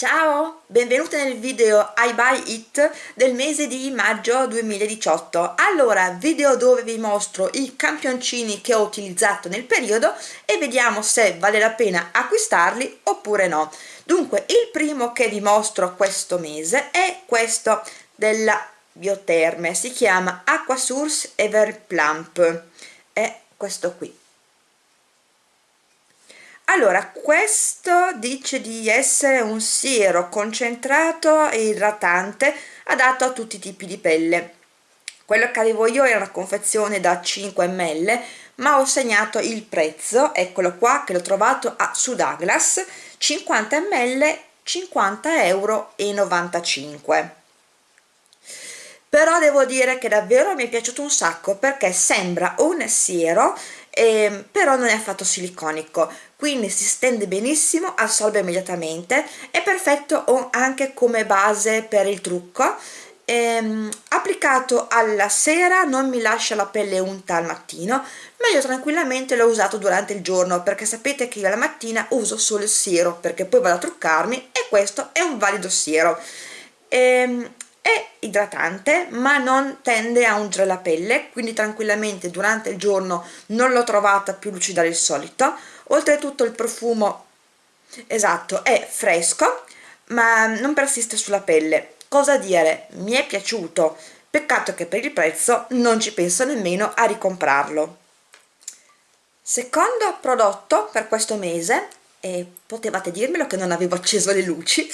Ciao, benvenuti nel video I Buy It del mese di maggio 2018 allora, video dove vi mostro i campioncini che ho utilizzato nel periodo e vediamo se vale la pena acquistarli oppure no. Dunque, il primo che vi mostro questo mese è questo della Bioterme si chiama Aqua Source Ever Plump è questo qui allora questo dice di essere un siero concentrato e idratante adatto a tutti i tipi di pelle. Quello che avevo io era una confezione da 5 ml ma ho segnato il prezzo eccolo qua che l'ho trovato a, su Douglas 50 ml 50 euro 95 però devo dire che davvero mi è piaciuto un sacco perché sembra un siero eh, però non è affatto siliconico quindi si stende benissimo assorbe immediatamente è perfetto anche come base per il trucco. Ehm, applicato alla sera non mi lascia la pelle unta al mattino ma io tranquillamente l'ho usato durante il giorno perché sapete che io la mattina uso solo il siero perché poi vado a truccarmi e questo è un valido siero. Ehm, è idratante ma non tende a ungere la pelle quindi tranquillamente durante il giorno non l'ho trovata più lucida del solito. Oltretutto il profumo esatto è fresco ma non persiste sulla pelle. Cosa dire? Mi è piaciuto. Peccato che per il prezzo non ci penso nemmeno a ricomprarlo. Secondo prodotto per questo mese e potevate dirmelo che non avevo acceso le luci.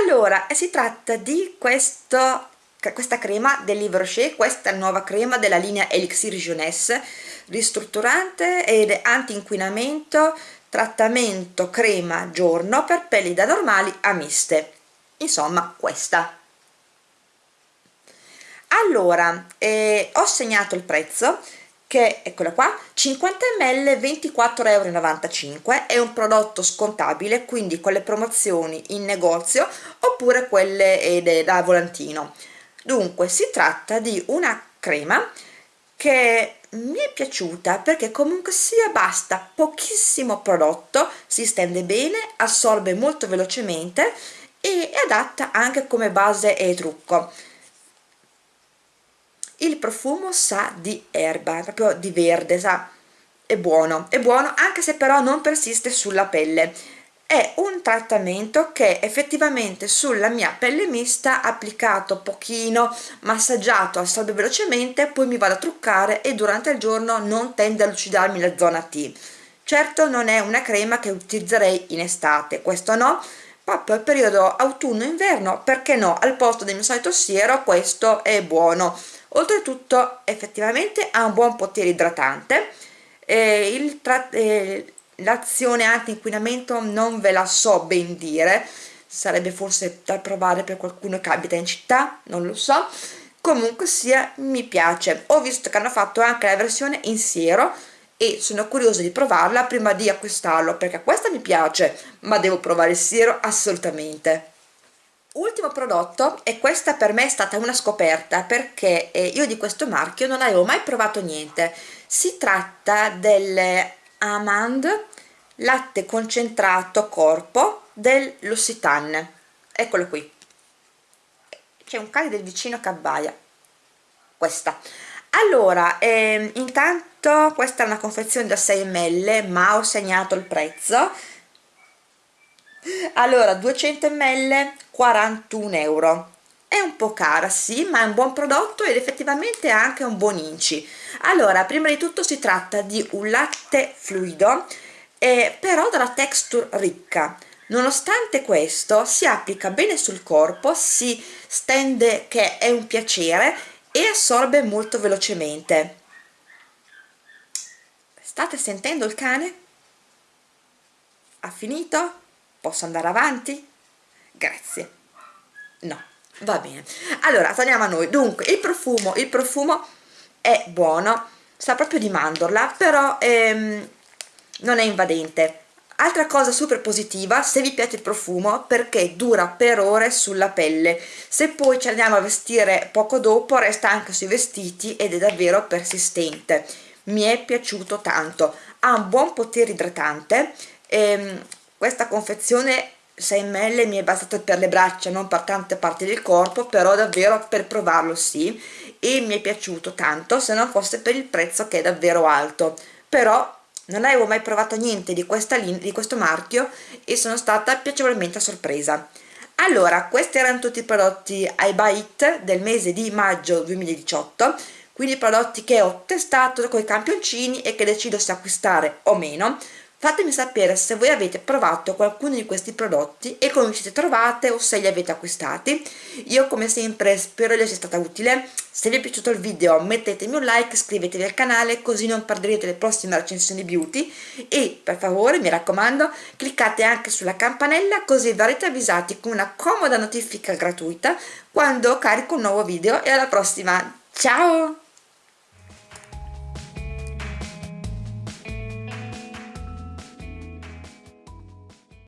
Allora si tratta di questo questa crema del Livre Rocher, questa nuova crema della linea Elixir Jeunesse ristrutturante ed anti-inquinamento trattamento crema giorno per pelli da normali a miste. Insomma questa. Allora eh, ho segnato il prezzo che eccola qua 50 ml 24,95 euro è un prodotto scontabile quindi con le promozioni in negozio oppure quelle da volantino. Dunque si tratta di una crema che mi è piaciuta perché comunque sia basta pochissimo prodotto si stende bene assorbe molto velocemente e è adatta anche come base e trucco il profumo sa di erba, proprio di verde, sa, è buono, è buono anche se però non persiste sulla pelle. È un trattamento che effettivamente sulla mia pelle mista applicato pochino, massaggiato, assorbe velocemente, poi mi vado a truccare e durante il giorno non tende a lucidarmi la zona T. Certo non è una crema che utilizzerei in estate, questo no, proprio al periodo autunno-inverno, perché no, al posto del mio solito siero questo è buono. Oltretutto effettivamente ha un buon potere idratante. Eh, eh, l'azione anti-inquinamento non ve la so ben dire. Sarebbe forse da provare per qualcuno che abita in città non lo so. Comunque sia mi piace. Ho visto che hanno fatto anche la versione in siero e sono curiosa di provarla prima di acquistarlo perché questa mi piace ma devo provare il siero assolutamente. Ultimo prodotto e questa per me è stata una scoperta perché eh, io di questo marchio non avevo mai provato niente. Si tratta del Amand latte concentrato corpo dell'Occitane eccolo qui. C'è un cane del vicino che abbaia. Questa allora eh, intanto questa è una confezione da 6 ml ma ho segnato il prezzo. Allora 200 ml 41 euro. È un po' cara sì ma è un buon prodotto ed effettivamente ha anche un buon inci. Allora prima di tutto si tratta di un latte fluido eh, però dalla texture ricca. Nonostante questo si applica bene sul corpo si stende che è un piacere e assorbe molto velocemente state sentendo il cane? ha finito? posso andare avanti? grazie no va bene allora torniamo a noi dunque il profumo il profumo è buono sa proprio di mandorla però ehm, non è invadente altra cosa super positiva se vi piace il profumo perché dura per ore sulla pelle. Se poi ci andiamo a vestire poco dopo resta anche sui vestiti ed è davvero persistente. Mi è piaciuto tanto. Ha un buon potere idratante. Ehm, questa confezione 6 ml mi è bastato per le braccia non per tante parti del corpo però davvero per provarlo sì. E mi è piaciuto tanto se non fosse per il prezzo che è davvero alto. Però non avevo mai provato niente di, questa di questo marchio e sono stata piacevolmente sorpresa. Allora questi erano tutti i prodotti iBite del mese di maggio 2018 quindi prodotti che ho testato con i campioncini e che decido se acquistare o meno fatemi sapere se voi avete provato qualcuno di questi prodotti e come vi siete trovate o se li avete acquistati. Io come sempre spero di essere stata utile. Se vi è piaciuto il video mettetemi un like iscrivetevi al canale così non perderete le prossime recensioni beauty. E per favore mi raccomando cliccate anche sulla campanella così verrete avvisati con una comoda notifica gratuita quando carico un nuovo video. E alla prossima. Ciao